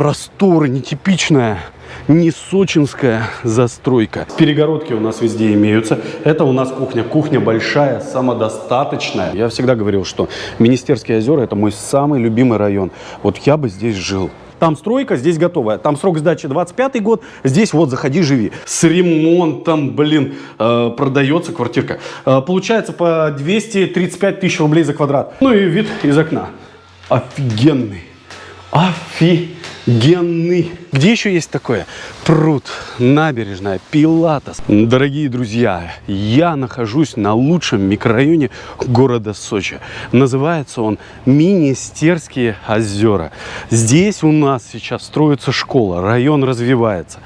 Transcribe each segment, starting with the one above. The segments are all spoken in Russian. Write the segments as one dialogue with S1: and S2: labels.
S1: простор, нетипичная не сочинская застройка. Перегородки у нас везде имеются. Это у нас кухня. Кухня большая, самодостаточная. Я всегда говорил, что Министерские озера – это мой самый любимый район. Вот я бы здесь жил. Там стройка, здесь готовая. Там срок сдачи 25 год, здесь вот заходи, живи. С ремонтом, блин, э, продается квартирка. Э, получается по 235 тысяч рублей за квадрат. Ну и вид из окна. Офигенный. Офигенный. Где еще есть такое? Пруд, набережная, Пилатос. Дорогие друзья, я нахожусь на лучшем микрорайоне города Сочи. Называется он Министерские озера. Здесь у нас сейчас строится школа, район развивается.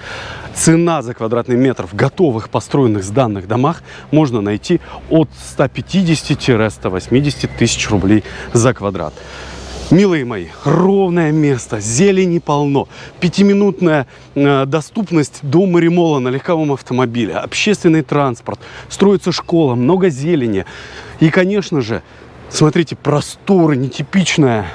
S1: Цена за квадратный метр в готовых построенных сданных домах можно найти от 150-180 тысяч рублей за квадрат. Милые мои, ровное место, зелени полно, пятиминутная э, доступность до Маримола на легковом автомобиле, общественный транспорт, строится школа, много зелени. И, конечно же, смотрите, просторы, нетипичная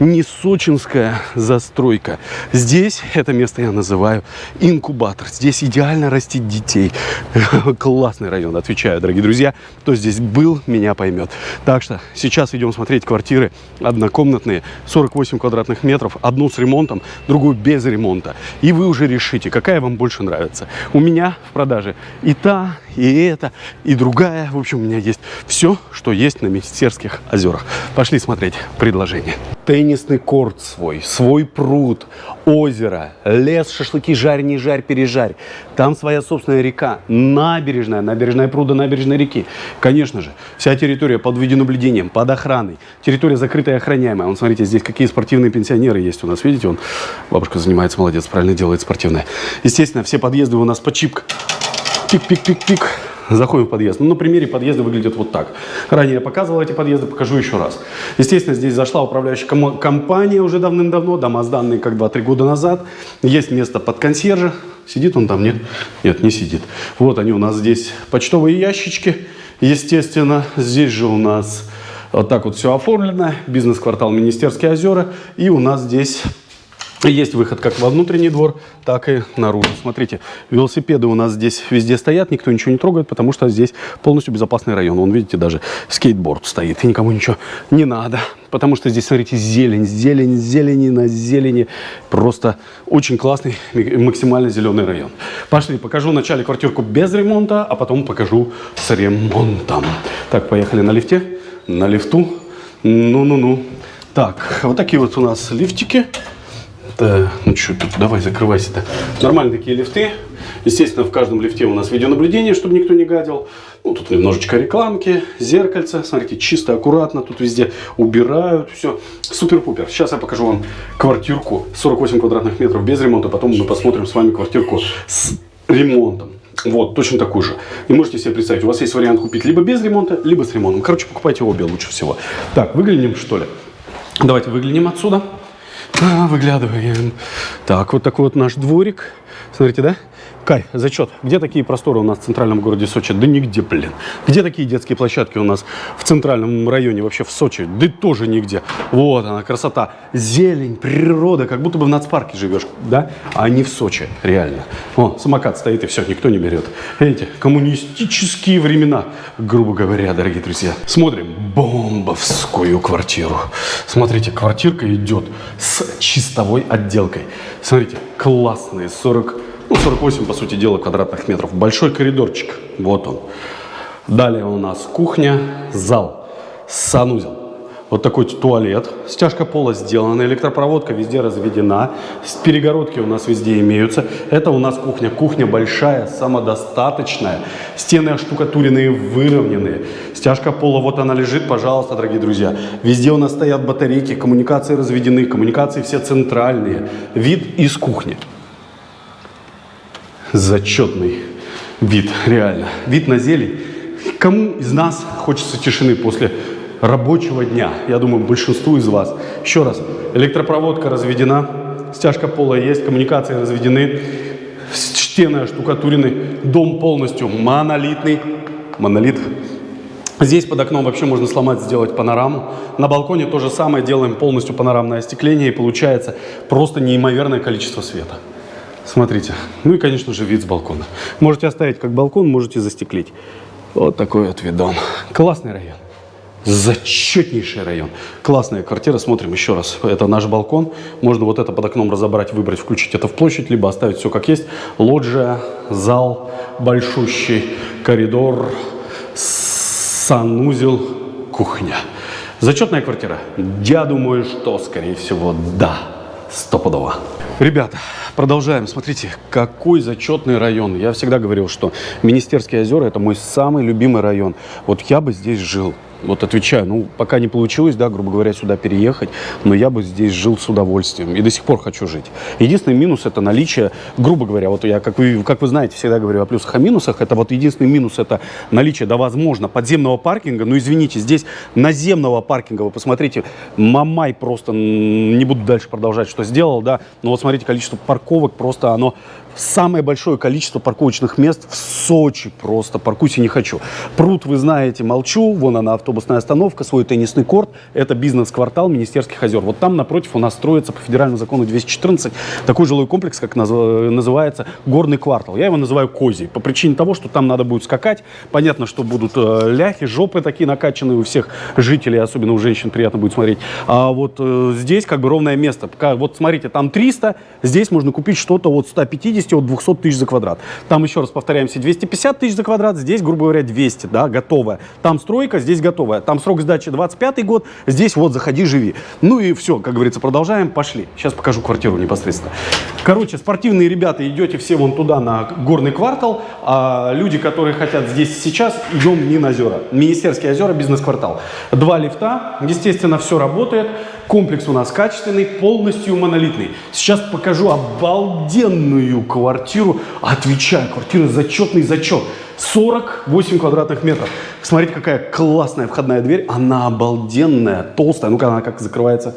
S1: не сочинская застройка. Здесь это место я называю инкубатор. Здесь идеально растить детей. Классный район, отвечаю, дорогие друзья. Кто здесь был, меня поймет. Так что сейчас идем смотреть квартиры однокомнатные, 48 квадратных метров. Одну с ремонтом, другую без ремонта. И вы уже решите, какая вам больше нравится. У меня в продаже и та, и эта, и другая. В общем, у меня есть все, что есть на Министерских озерах. Пошли смотреть предложение теннисный корт свой, свой пруд, озеро, лес, шашлыки, жарь, не жарь, пережарь. Там своя собственная река, набережная, набережная пруда, набережной реки. Конечно же, вся территория под видеонаблюдением, под охраной. Территория закрытая и охраняемая. Вон, смотрите, здесь какие спортивные пенсионеры есть у нас. Видите, он, бабушка занимается, молодец, правильно делает спортивное. Естественно, все подъезды у нас по чипк. Пик-пик-пик-пик. Заходим в подъезд. Ну, на примере подъезда выглядит вот так. Ранее я показывал эти подъезды, покажу еще раз. Естественно, здесь зашла управляющая компания уже давным-давно, дома сданные как 2-3 года назад. Есть место под консьержа. Сидит он там? Нет? Нет, не сидит. Вот они у нас здесь почтовые ящички. Естественно, здесь же у нас вот так вот все оформлено. Бизнес-квартал Министерские озера. И у нас здесь есть выход как во внутренний двор, так и наружу. Смотрите, велосипеды у нас здесь везде стоят, никто ничего не трогает, потому что здесь полностью безопасный район. Вон, видите, даже скейтборд стоит, и никому ничего не надо. Потому что здесь, смотрите, зелень, зелень, зелени на зелени. Просто очень классный, максимально зеленый район. Пошли, покажу вначале квартирку без ремонта, а потом покажу с ремонтом. Так, поехали на лифте, на лифту. Ну-ну-ну. Так, вот такие вот у нас лифтики. Да, ну что тут, давай закрывайся-то. Нормальные такие лифты. Естественно, в каждом лифте у нас видеонаблюдение, чтобы никто не гадил. Ну, тут немножечко рекламки, зеркальца. Смотрите, чисто, аккуратно. Тут везде убирают. Все супер-пупер. Сейчас я покажу вам квартирку 48 квадратных метров без ремонта. Потом мы посмотрим с вами квартирку с ремонтом. Вот, точно такую же. И можете себе представить, у вас есть вариант купить либо без ремонта, либо с ремонтом. Короче, покупайте обе лучше всего. Так, выглянем что ли? Давайте выглянем отсюда. А, выглядываем. Так, вот такой вот наш дворик. Смотрите, да? Кай, зачет. Где такие просторы у нас в центральном городе Сочи? Да нигде, блин. Где такие детские площадки у нас в центральном районе, вообще в Сочи? Да тоже нигде. Вот она, красота. Зелень, природа, как будто бы в нацпарке живешь, да? А не в Сочи, реально. О, самокат стоит и все, никто не берет. Эти коммунистические времена, грубо говоря, дорогие друзья. Смотрим бомбовскую квартиру. Смотрите, квартирка идет с чистовой отделкой. Смотрите, классные 40 ну, 48, по сути дела, квадратных метров. Большой коридорчик, вот он. Далее у нас кухня, зал, санузел. Вот такой туалет. Стяжка пола сделана, электропроводка везде разведена. Перегородки у нас везде имеются. Это у нас кухня. Кухня большая, самодостаточная. Стены оштукатуренные, выровненные. Стяжка пола, вот она лежит, пожалуйста, дорогие друзья. Везде у нас стоят батарейки, коммуникации разведены, коммуникации все центральные. Вид из кухни зачетный вид, реально. Вид на зелень. Кому из нас хочется тишины после рабочего дня? Я думаю, большинству из вас. Еще раз, электропроводка разведена, стяжка пола есть, коммуникации разведены, стены оштукатурены, дом полностью монолитный. Монолит Здесь под окном вообще можно сломать, сделать панораму. На балконе то же самое, делаем полностью панорамное остекление, и получается просто неимоверное количество света. Смотрите. Ну и, конечно же, вид с балкона. Можете оставить как балкон, можете застеклить. Вот такой вот видон. Классный район. Зачетнейший район. Классная квартира. Смотрим еще раз. Это наш балкон. Можно вот это под окном разобрать, выбрать, включить это в площадь, либо оставить все как есть. Лоджия, зал большущий, коридор, санузел, кухня. Зачетная квартира? Я думаю, что, скорее всего, да. Стопудово. Ребята, продолжаем. Смотрите, какой зачетный район. Я всегда говорил, что Министерские озера – это мой самый любимый район. Вот я бы здесь жил. Вот отвечаю, ну, пока не получилось, да, грубо говоря, сюда переехать, но я бы здесь жил с удовольствием и до сих пор хочу жить. Единственный минус – это наличие, грубо говоря, вот я, как вы, как вы знаете, всегда говорю о плюсах, о минусах, это вот единственный минус – это наличие, да, возможно, подземного паркинга, но, извините, здесь наземного паркинга, вы посмотрите, Мамай просто, не буду дальше продолжать, что сделал, да, но вот смотрите, количество парковок просто оно самое большое количество парковочных мест в Сочи просто. Паркуйся не хочу. Пруд, вы знаете, молчу. Вон она, автобусная остановка, свой теннисный корт. Это бизнес-квартал Министерских озер. Вот там напротив у нас строится по федеральному закону 214 такой жилой комплекс, как называется Горный квартал. Я его называю Козий. По причине того, что там надо будет скакать. Понятно, что будут э, ляхи, жопы такие накачанные у всех жителей, особенно у женщин приятно будет смотреть. А вот э, здесь как бы ровное место. Вот смотрите, там 300, здесь можно купить что-то от 150 зависимости от 200 тысяч за квадрат. Там, еще раз повторяемся, 250 тысяч за квадрат, здесь, грубо говоря, 200, да, готовая. Там стройка, здесь готовая. Там срок сдачи 25 год, здесь вот заходи, живи. Ну и все, как говорится, продолжаем, пошли. Сейчас покажу квартиру непосредственно. Короче, спортивные ребята, идете все вон туда, на горный квартал, а люди, которые хотят здесь сейчас, идем в Нин-озера. Министерские озера, бизнес-квартал. Два лифта, естественно, все работает. Комплекс у нас качественный, полностью монолитный. Сейчас покажу обалденную квартиру. Отвечаю, квартира зачетный зачет. 48 квадратных метров. Смотрите, какая классная входная дверь. Она обалденная, толстая. Ну-ка, она как закрывается?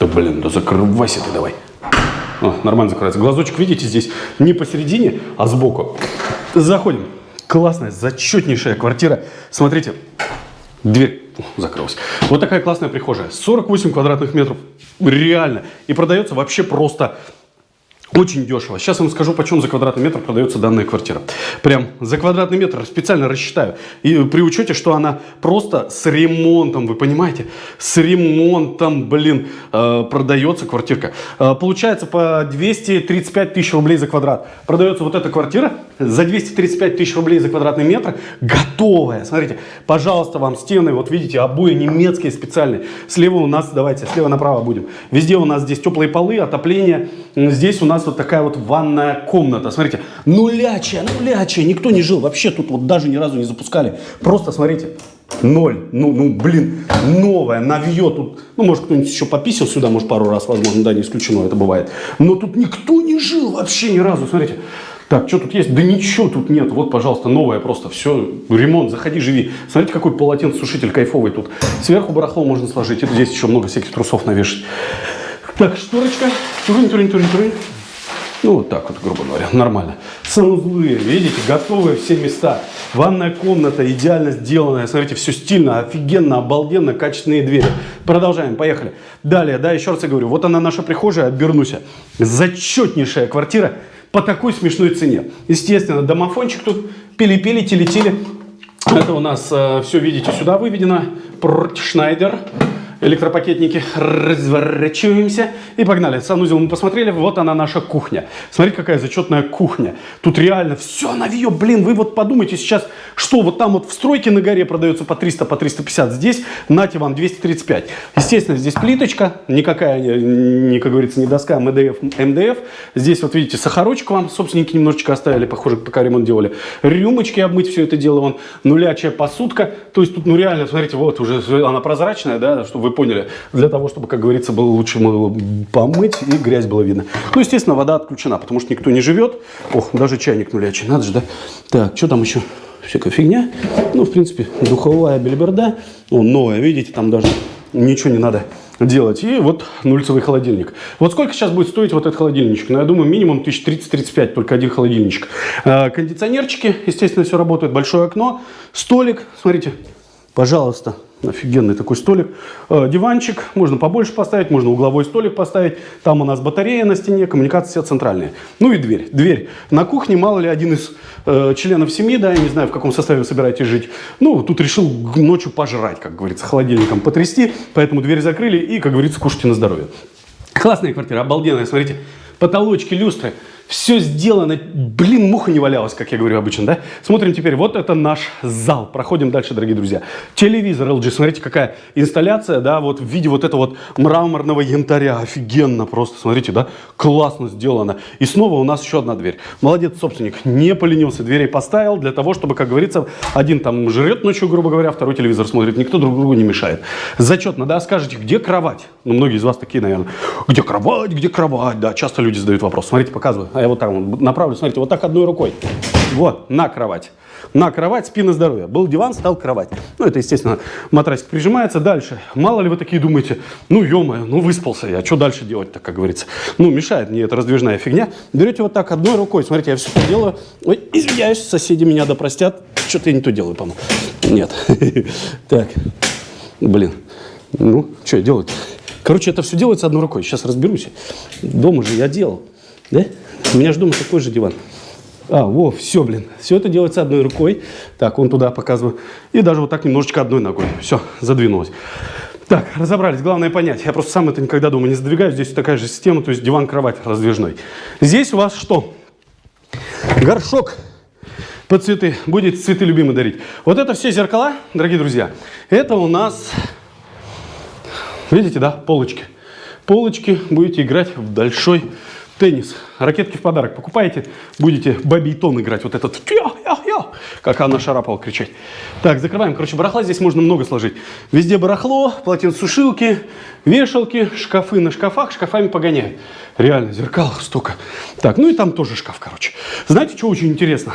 S1: Да блин, да закрывайся ты давай. О, нормально закрывается. Глазочек, видите, здесь не посередине, а сбоку. Заходим. Классная, зачетнейшая квартира. Смотрите, дверь закрылась. Вот такая классная прихожая. 48 квадратных метров. Реально. И продается вообще просто очень дешево. Сейчас вам скажу, почем за квадратный метр продается данная квартира. Прям за квадратный метр специально рассчитаю. И при учете, что она просто с ремонтом, вы понимаете? С ремонтом, блин, э, продается квартирка. Э, получается по 235 тысяч рублей за квадрат. Продается вот эта квартира за 235 тысяч рублей за квадратный метр. Готовая. Смотрите, пожалуйста, вам стены, вот видите, обои немецкие специальные. Слева у нас, давайте, слева направо будем. Везде у нас здесь теплые полы, отопление. Здесь у нас нас вот такая вот ванная комната. Смотрите, нулячая, нулячая. Никто не жил. Вообще тут вот даже ни разу не запускали. Просто смотрите. Ноль. Ну, ну, блин, новая, навье тут. Ну, может, кто-нибудь еще пописал сюда, может, пару раз, возможно, да, не исключено, это бывает. Но тут никто не жил вообще ни разу. Смотрите. Так, что тут есть? Да ничего тут нет. Вот, пожалуйста, новое просто. Все, ремонт, заходи, живи. Смотрите, какой полотенцесушитель кайфовый тут. Сверху барахло можно сложить. Это здесь еще много всяких трусов навешать. Так, шторочка. Турин, турин, турин, турин. Ну, вот так вот, грубо говоря, нормально. Санузлы, видите, готовые все места. Ванная комната идеально сделанная. Смотрите, все стильно, офигенно, обалденно, качественные двери. Продолжаем, поехали. Далее, да, еще раз я говорю, вот она наша прихожая, обернусь. Зачетнейшая квартира по такой смешной цене. Естественно, домофончик тут пили-пили, телетили. Это у нас э, все, видите, сюда выведено. Шнайдер электропакетники, разворачиваемся и погнали. Санузел мы посмотрели, вот она наша кухня. Смотрите, какая зачетная кухня. Тут реально все навье, блин, вы вот подумайте сейчас, что вот там вот в стройке на горе продается по 300, по 350, здесь, нате вам, 235. Естественно, здесь плиточка, никакая, не, как говорится, не доска, МДФ, МДФ. Здесь вот видите, сахарочек вам собственники немножечко оставили, похоже, пока ремонт делали. Рюмочки обмыть все это дело, вон, нулячая посудка. То есть тут, ну реально, смотрите, вот уже она прозрачная, да, чтобы вы поняли, для того, чтобы, как говорится, было лучше помыть и грязь было видно. Ну, естественно, вода отключена, потому что никто не живет. Ох, даже чайник нулячий, надо же, да? Так, что там еще? Всякая фигня. Ну, в принципе, духовая бельберда. О, новая, видите, там даже ничего не надо делать. И вот нульцевый холодильник. Вот сколько сейчас будет стоить вот этот холодильничек? Ну, я думаю, минимум 1030-35, только один холодильничек. А, кондиционерчики, естественно, все работает. Большое окно, столик, смотрите, пожалуйста, Офигенный такой столик. Э, диванчик. Можно побольше поставить, можно угловой столик поставить. Там у нас батарея на стене, коммуникации все центральные. Ну и дверь. Дверь. На кухне, мало ли, один из э, членов семьи, да, я не знаю, в каком составе вы собираетесь жить. Ну, тут решил ночью пожрать, как говорится, холодильником потрясти. Поэтому дверь закрыли и, как говорится, кушайте на здоровье. Классная квартира, обалденная, смотрите. Потолочки, люстры. Все сделано, блин, муха не валялась, как я говорю обычно, да? Смотрим теперь, вот это наш зал. Проходим дальше, дорогие друзья. Телевизор LG, смотрите, какая инсталляция, да, вот в виде вот этого вот мраморного янтаря. Офигенно просто, смотрите, да, классно сделано. И снова у нас еще одна дверь. Молодец, собственник, не поленился, дверей поставил для того, чтобы, как говорится, один там жрет ночью, грубо говоря, второй телевизор смотрит, никто друг другу не мешает. Зачетно, да, скажете, где кровать? Ну, многие из вас такие, наверное, где кровать, где кровать, да, часто люди задают вопрос. Смотрите, показываю а я вот вот направлю, смотрите, вот так одной рукой. Вот, на кровать. На кровать, спина здоровья. Был диван, стал кровать. Ну, это, естественно, матрасик прижимается. Дальше. Мало ли вы такие думаете, ну, ё ну, выспался я, что дальше делать-то, как говорится. Ну, мешает мне эта раздвижная фигня. Берете вот так одной рукой, смотрите, я все это делаю. Ой, извиняюсь, соседи меня допростят. Что-то я не то делаю, по-моему. Нет. Так, блин. Ну, что я делаю? Короче, это все делается одной рукой. Сейчас разберусь. Дома же я делал. Да? У меня же дома такой же диван. А, во, все, блин. Все это делается одной рукой. Так, он туда показываю. И даже вот так немножечко одной ногой. Все, задвинулось. Так, разобрались. Главное понять. Я просто сам это никогда дома не задвигаю. Здесь такая же система, то есть диван-кровать раздвижной. Здесь у вас что? Горшок под цветы. Будете цветы любимые дарить. Вот это все зеркала, дорогие друзья. Это у нас, видите, да, полочки. Полочки будете играть в большой Теннис. Ракетки в подарок покупаете, будете бабитон играть. Вот этот, как Анна Шарапова кричать. Так, закрываем. Короче, барахла здесь можно много сложить. Везде барахло, полотенцесушилки, вешалки, шкафы на шкафах, шкафами погоняют. Реально, зеркал столько. Так, ну и там тоже шкаф, короче. Знаете, что очень интересно?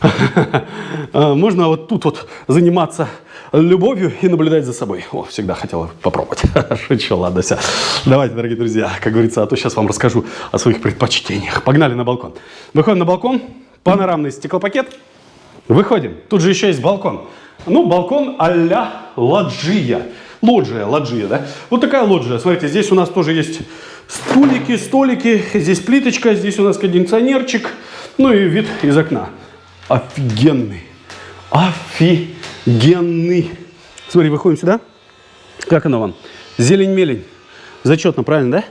S1: А, можно вот тут вот заниматься любовью и наблюдать за собой. О, всегда хотела попробовать. Шучу, ладно, все. Давайте, дорогие друзья, как говорится, а то сейчас вам расскажу о своих предпочтениях. Погнали на балкон. Выходим на балкон, панорамный стеклопакет. Выходим. Тут же еще есть балкон. Ну, балкон а-ля лоджия. Лоджия, лоджия, да? Вот такая лоджия. Смотрите, здесь у нас тоже есть стулики, столики. Здесь плиточка, здесь у нас кондиционерчик. Ну и вид из окна. Офигенный. Офигенный генный. Смотри, выходим сюда. Как оно вам? Зелень-мелень. Зачетно, правильно, да?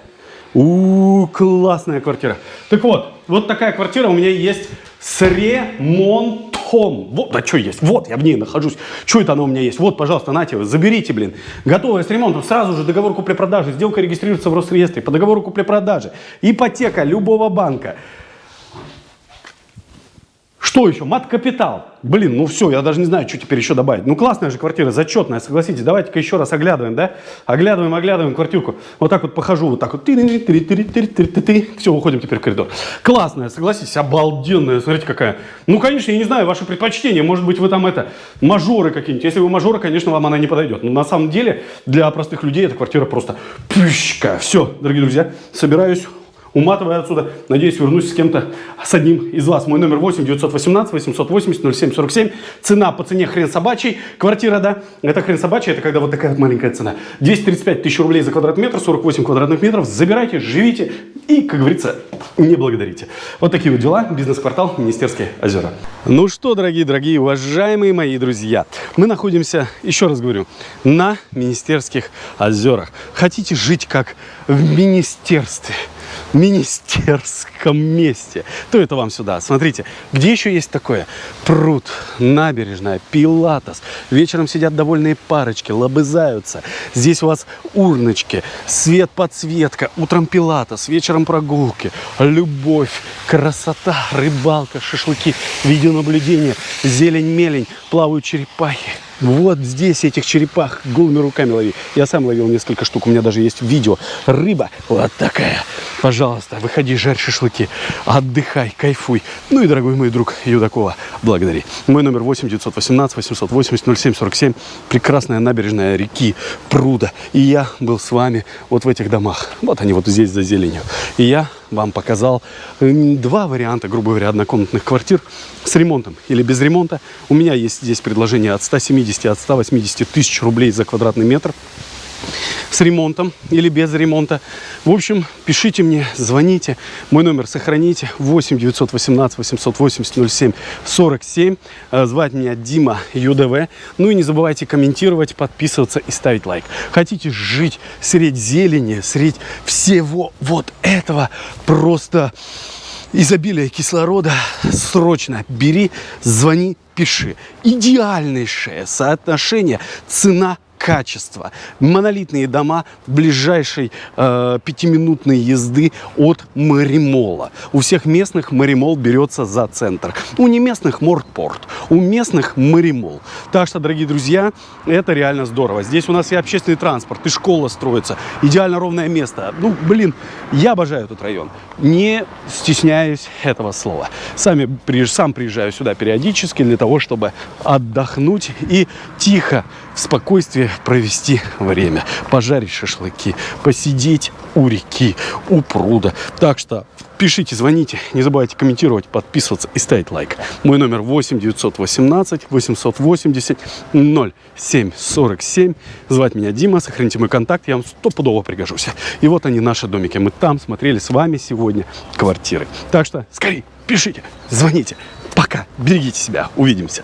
S1: У, -у, -у классная квартира. Так вот, вот такая квартира у меня есть с ремонтом. Вот, да что есть? Вот, я в ней нахожусь. Что это оно у меня есть? Вот, пожалуйста, нате, заберите, блин. Готовая с ремонтом. Сразу же договор купли-продажи. Сделка регистрируется в Росреестре по договору купли-продажи. Ипотека любого банка. Что еще? Мат-капитал. Блин, ну все, я даже не знаю, что теперь еще добавить. Ну классная же квартира, зачетная, согласитесь. Давайте-ка еще раз оглядываем, да? Оглядываем, оглядываем квартирку. Вот так вот похожу, вот так вот. Все, уходим теперь в коридор. Классная, согласитесь, обалденная. Смотрите, какая. Ну, конечно, я не знаю ваши предпочтения. Может быть, вы там это, мажоры какие-нибудь. Если вы мажоры, конечно, вам она не подойдет. Но на самом деле, для простых людей эта квартира просто пющка. Все, дорогие друзья, собираюсь уматывая отсюда. Надеюсь, вернусь с кем-то, с одним из вас. Мой номер 8 918 880 07 47. Цена по цене хрен собачий. Квартира, да, это хрен собачий, это когда вот такая вот маленькая цена. 235 тысяч рублей за квадратный метр, 48 квадратных метров. Забирайте, живите и, как говорится, не благодарите. Вот такие вот дела. Бизнес-квартал Министерские озера. Ну что, дорогие, дорогие, уважаемые мои друзья, мы находимся, еще раз говорю, на Министерских озерах. Хотите жить как в министерстве? Министерском месте, то это вам сюда. Смотрите, где еще есть такое? Пруд, набережная, пилатес. Вечером сидят довольные парочки, лобызаются. Здесь у вас урночки, свет, подсветка. Утром пилатес, вечером прогулки. Любовь, красота, рыбалка, шашлыки, видеонаблюдение, зелень-мелень, плавают черепахи. Вот здесь этих черепах голыми руками лови. Я сам ловил несколько штук, у меня даже есть видео. Рыба вот такая Пожалуйста, выходи, жарь шашлыки, отдыхай, кайфуй. Ну и, дорогой мой друг Юдакова, благодари. Мой номер 8 918 880 07 47. Прекрасная набережная реки, пруда. И я был с вами вот в этих домах. Вот они вот здесь за зеленью. И я вам показал два варианта, грубо говоря, однокомнатных квартир с ремонтом или без ремонта. У меня есть здесь предложение от 170, от 180 тысяч рублей за квадратный метр с ремонтом или без ремонта. В общем, пишите мне, звоните. Мой номер сохраните. 8 918 880 07 47. Звать меня Дима ЮДВ. Ну и не забывайте комментировать, подписываться и ставить лайк. Хотите жить средь зелени, средь всего вот этого просто изобилия кислорода, срочно бери, звони, пиши. Идеальнейшее соотношение цена качество. Монолитные дома ближайшей э, пятиминутной езды от Маримола. У всех местных Маримол берется за центр. У неместных Мортпорт, у местных Маримол. Так что, дорогие друзья, это реально здорово. Здесь у нас и общественный транспорт, и школа строится. Идеально ровное место. Ну, блин, я обожаю этот район. Не стесняюсь этого слова. Сами, сам приезжаю сюда периодически для того, чтобы отдохнуть и тихо, в спокойствии провести время, пожарить шашлыки, посидеть у реки, у пруда. Так что пишите, звоните, не забывайте комментировать, подписываться и ставить лайк. Мой номер 8 918 880 07 47. Звать меня Дима, сохраните мой контакт, я вам стопудово пригожусь. И вот они, наши домики. Мы там смотрели с вами сегодня квартиры. Так что скорее пишите, звоните. Пока, берегите себя, увидимся.